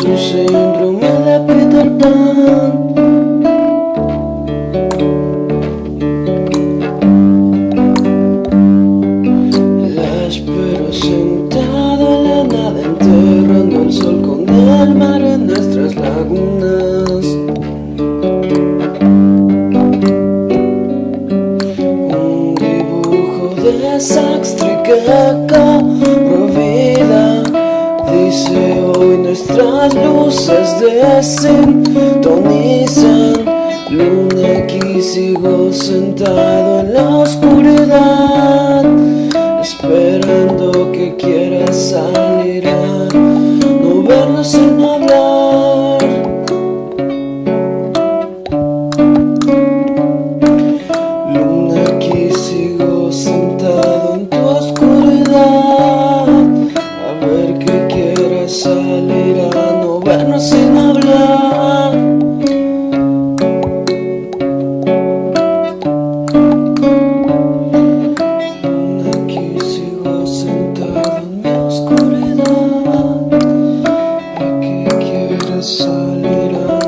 perdido en su síndrome de Peter Pan La espero sentado en la nada enterrando el sol con el mar en nuestras lagunas. Un dibujo de Saxtriqueca luces desintonizan Luna aquí sigo sentado en la oscuridad solid